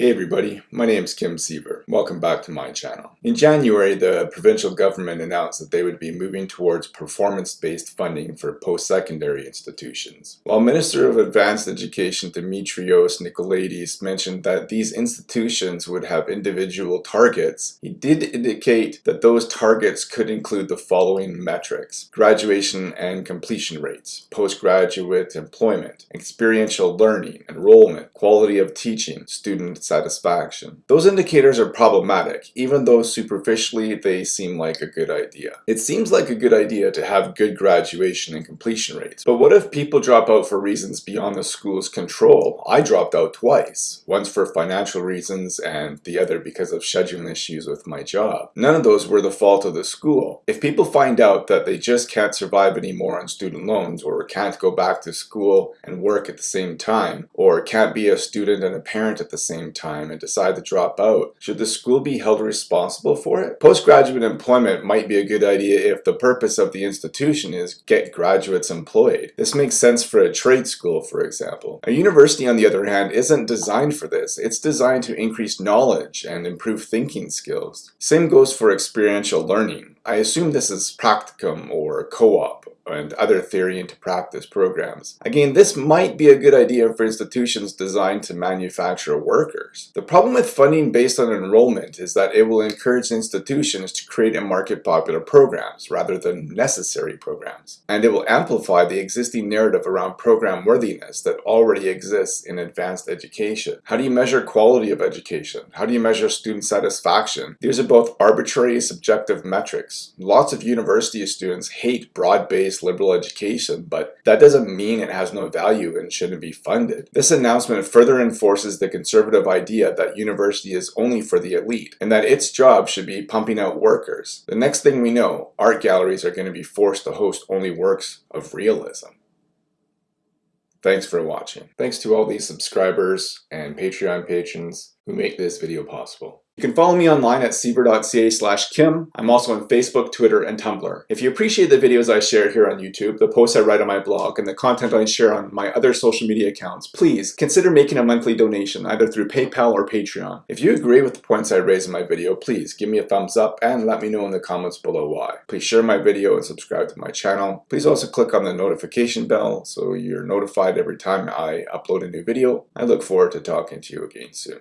Hey everybody, my name is Kim Siever. Welcome back to my channel. In January, the provincial government announced that they would be moving towards performance-based funding for post-secondary institutions. While Minister of Advanced Education Dimitrios Nicolaides mentioned that these institutions would have individual targets, he did indicate that those targets could include the following metrics. Graduation and completion rates, postgraduate employment, experiential learning, enrollment, quality of teaching, student satisfaction. Those indicators are problematic, even though superficially they seem like a good idea. It seems like a good idea to have good graduation and completion rates, but what if people drop out for reasons beyond the school's control? I dropped out twice, once for financial reasons and the other because of scheduling issues with my job. None of those were the fault of the school. If people find out that they just can't survive anymore on student loans or can't go back to school and work at the same time, or can't be a student and a parent at the same time and decide to drop out, should the school be held responsible for it? Postgraduate employment might be a good idea if the purpose of the institution is get graduates employed. This makes sense for a trade school, for example. A university, on the other hand, isn't designed for this. It's designed to increase knowledge and improve thinking skills. Same goes for experiential learning. I assume this is practicum or co-op and other theory into practice programs. Again, this might be a good idea for institutions designed to manufacture workers. The problem with funding based on enrollment is that it will encourage institutions to create and market popular programs rather than necessary programs. And it will amplify the existing narrative around program worthiness that already exists in advanced education. How do you measure quality of education? How do you measure student satisfaction? These are both arbitrary subjective metrics. Lots of university students hate broad-based liberal education, but that doesn't mean it has no value and shouldn't be funded. This announcement further enforces the conservative idea that university is only for the elite and that its job should be pumping out workers. The next thing we know, art galleries are going to be forced to host only works of realism. Thanks for watching. Thanks to all these subscribers and Patreon patrons who make this video possible. You can follow me online at siever.ca slash kim. I'm also on Facebook, Twitter, and Tumblr. If you appreciate the videos I share here on YouTube, the posts I write on my blog, and the content I share on my other social media accounts, please consider making a monthly donation either through PayPal or Patreon. If you agree with the points I raise in my video, please give me a thumbs up and let me know in the comments below why. Please share my video and subscribe to my channel. Please also click on the notification bell so you're notified every time I upload a new video. I look forward to talking to you again soon.